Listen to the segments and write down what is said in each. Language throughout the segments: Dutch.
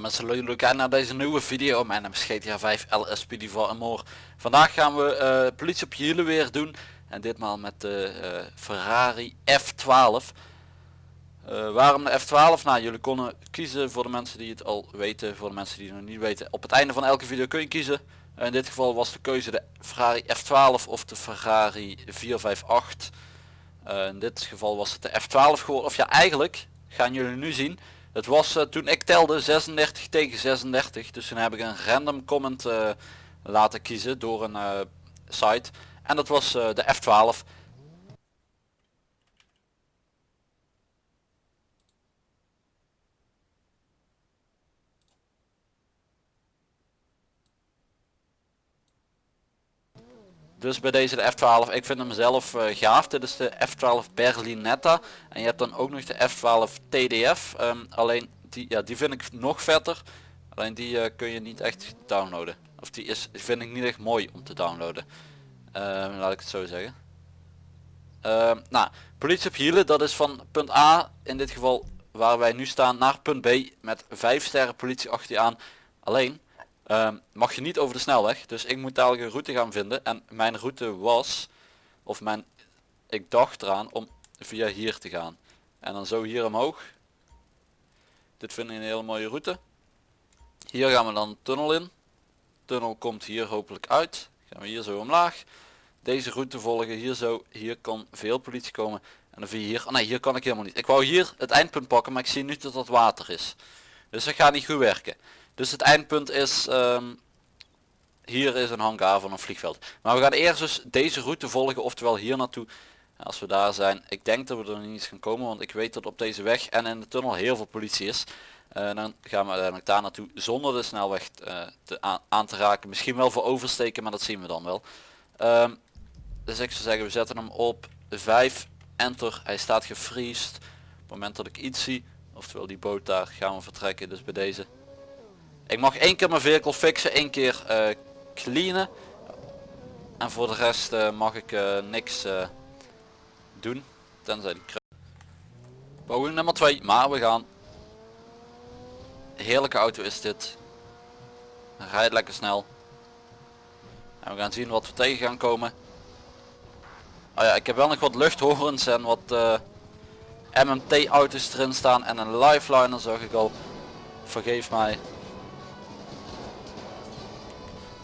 Mensen, leuk kijken naar deze nieuwe video. Mijn naam is GTA 5 LSPD4 en more. Vandaag gaan we uh, politie op hielen weer doen. En ditmaal met de uh, Ferrari F12. Uh, waarom de F12? Nou, jullie konden kiezen voor de mensen die het al weten. Voor de mensen die het nog niet weten. Op het einde van elke video kun je kiezen. in dit geval was de keuze de Ferrari F12 of de Ferrari 458. in dit geval was het de F12 geworden. Of ja, eigenlijk gaan jullie nu zien het was uh, toen ik telde 36 tegen 36. Dus toen heb ik een random comment uh, laten kiezen door een uh, site. En dat was de F12. Dus bij deze de F12, ik vind hem zelf uh, gaaf. Dit is de F12 Berlinetta. En je hebt dan ook nog de F12 TDF. Um, alleen die, ja, die vind ik nog vetter. Alleen die uh, kun je niet echt downloaden. Of die is, vind ik niet echt mooi om te downloaden. Uh, laat ik het zo zeggen. Uh, nou, politie op hielen, dat is van punt A, in dit geval waar wij nu staan, naar punt B met 5 sterren politie achter je aan. Alleen, Ehm, mag je niet over de snelweg. Dus ik moet dadelijk een route gaan vinden. En mijn route was, of mijn, ik dacht eraan om via hier te gaan. En dan zo hier omhoog. Dit vind ik een hele mooie route. Hier gaan we dan de tunnel in. tunnel komt hier hopelijk uit. Gaan we hier zo omlaag. Deze route volgen hier zo. Hier kan veel politie komen. En dan via hier. Oh nee, hier kan ik helemaal niet. Ik wou hier het eindpunt pakken, maar ik zie nu dat dat water is. Dus dat gaat niet goed werken. Dus het eindpunt is, um, hier is een hangar van een vliegveld. Maar we gaan eerst dus deze route volgen, oftewel hier naartoe. Als we daar zijn, ik denk dat we er niet eens gaan komen, want ik weet dat op deze weg en in de tunnel heel veel politie is. Uh, dan gaan we uiteindelijk daar naartoe zonder de snelweg uh, te aan, te raken. Misschien wel voor oversteken, maar dat zien we dan wel. Um, dus ik zou zeggen, we zetten hem op 5, enter, hij staat gefriest. Op het moment dat ik iets zie, oftewel die boot daar, gaan we vertrekken. Dus bij deze ik mag één keer mijn vehicle fixen, één keer uh, cleanen. En voor de rest uh, mag ik uh, niks doen. Tenzij die Poging nummer 2, maar we gaan. Heerlijke auto is dit. Rijdt lekker snel. En we gaan zien wat we tegen gaan komen. Oh ja, ik heb wel nog wat luchthorens en wat MMT auto's erin staan en een lifeliner zag ik al. Vergeef mij.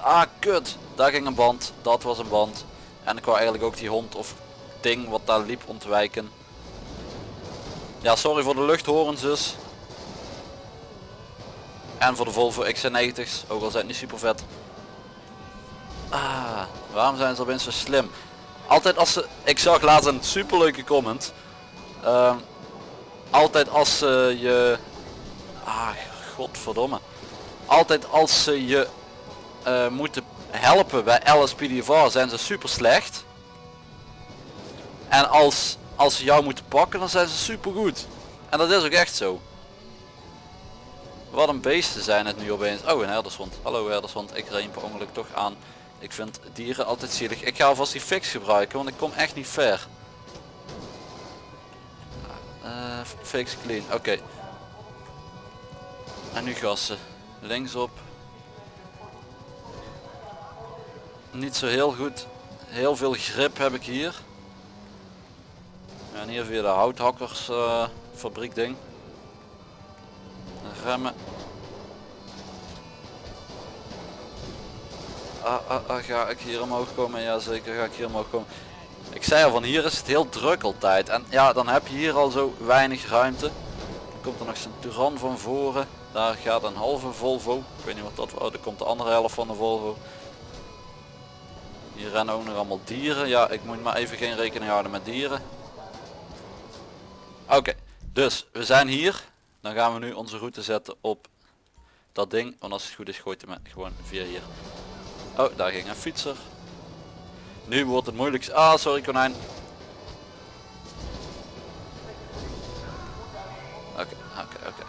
Ah kut, daar ging een band, dat was een band. En ik wou eigenlijk ook die hond of ding wat daar liep ontwijken. Ja sorry voor de luchthorens dus. En voor de Volvo XC90's, ook al zijn niet super vet. Ah, waarom zijn ze opeens zo slim? Altijd als ze, ik zag laatst een super leuke comment. Uh, altijd als ze je, ah godverdomme. Altijd als ze je uh, moeten helpen bij LSPDV zijn ze super slecht. En als, als ze jou moeten pakken dan zijn ze super goed. En dat is ook echt zo. Wat een beesten zijn het nu opeens. Oh een herdershond. Hallo herdershond. Ik reed per ongeluk toch aan. Ik vind dieren altijd zielig. Ik ga alvast die fix gebruiken want ik kom echt niet ver. Uh, fix clean. Oké. En nu gassen. Linksop. Niet zo heel goed. Heel veel grip heb ik hier. En hier weer de houthakkers uh, fabriek ding. Remmen. Ah, ah, ah, ga ik hier omhoog komen? Ja zeker ga ik hier omhoog komen. Ik zei al van hier is het heel druk altijd. En ja dan heb je hier al zo weinig ruimte. Dan komt er nog zijn Turan van voren. Daar gaat een halve Volvo. Ik weet niet wat dat was. Oh, er komt de andere helft van de Volvo. Hier rennen ook nog allemaal dieren. Ja, ik moet maar even geen rekening houden met dieren. Oké, dus we zijn hier. Dan gaan we nu onze route zetten op dat ding. Want als het goed is gooit hij gewoon via hier. Oh, daar ging een fietser. Nu wordt het moeilijk. Ah, sorry konijn. Oké, oké, oké.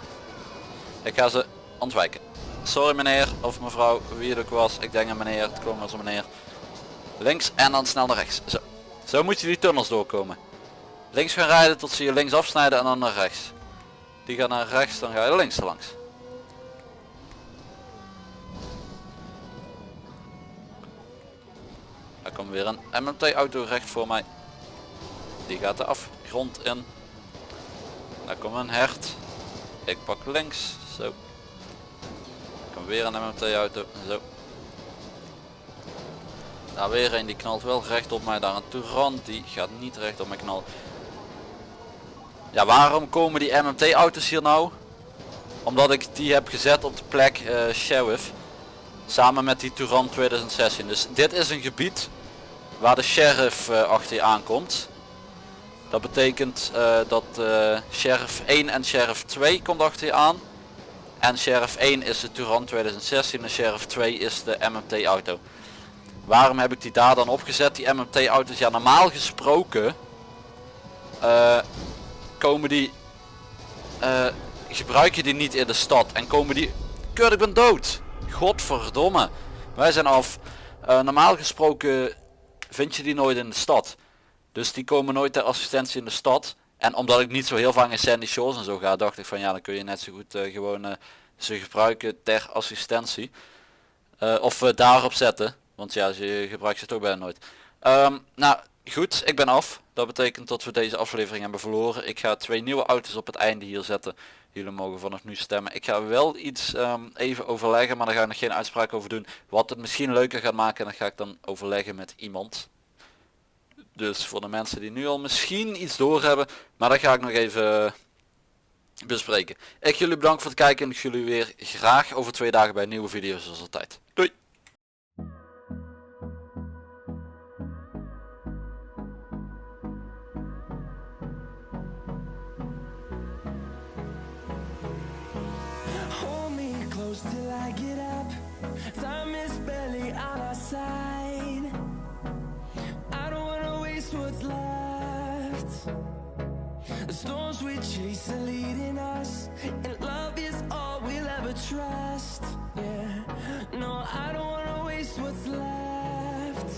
Ik ga ze ontwijken. Sorry meneer of mevrouw, wie het ook was. Ik denk aan meneer, het kwam als een meneer. Links en dan snel naar rechts. Zo. Zo moet je die tunnels doorkomen. Links gaan rijden tot ze je links afsnijden en dan naar rechts. Die gaan naar rechts, dan ga je links langs. Daar komt weer een MMT auto recht voor mij. Die gaat de afgrond in. Daar komt een hert. Ik pak links. Zo. Er komt weer een MMT auto. Zo. Daar weer een die knalt wel recht op mij. Daar een Touran die gaat niet recht op mij knallen. Ja waarom komen die MMT auto's hier nou? Omdat ik die heb gezet op de plek uh, Sheriff. Samen met die Touran 2016. Dus dit is een gebied waar de sheriff uh, achter je aankomt. Dat betekent uh, dat sheriff 1 en sheriff 2 komt achter je aan. En sheriff 1 is de Touran 2016 en sheriff 2 is de MMT auto. Waarom heb ik die daar dan opgezet? Die MMT auto's, ja normaal gesproken komen die, gebruik je die niet in de stad en komen die, kut ik ben dood. Godverdomme. Wij zijn af. normaal gesproken vind je die nooit in de stad. Dus die komen nooit ter assistentie in de stad. En omdat ik niet zo heel vaak in Sandy Shores en zo ga, dacht ik van ja, dan kun je net zo goed gewoon ze gebruiken ter assistentie. Uh, of daarop zetten. Want ja, je gebruikt ze toch bijna nooit. Um, nou goed, ik ben af. Dat betekent dat we deze aflevering hebben verloren. Ik ga twee nieuwe auto's op het einde hier zetten. Jullie mogen vanaf nu stemmen. Ik ga wel iets um, even overleggen, maar daar ga ik nog geen uitspraak over doen. Wat het misschien leuker gaat maken, dat ga ik dan overleggen met iemand. Dus voor de mensen die nu al misschien iets door hebben, maar dat ga ik nog even bespreken. Ik jullie bedankt voor het kijken en ik jullie weer graag over twee dagen bij nieuwe video zoals altijd. Doei! Till I get up. Time is barely on our side. I don't wanna waste what's left. The storms we chase are leading us And love is all we'll ever trust. Yeah, no, I don't wanna waste what's left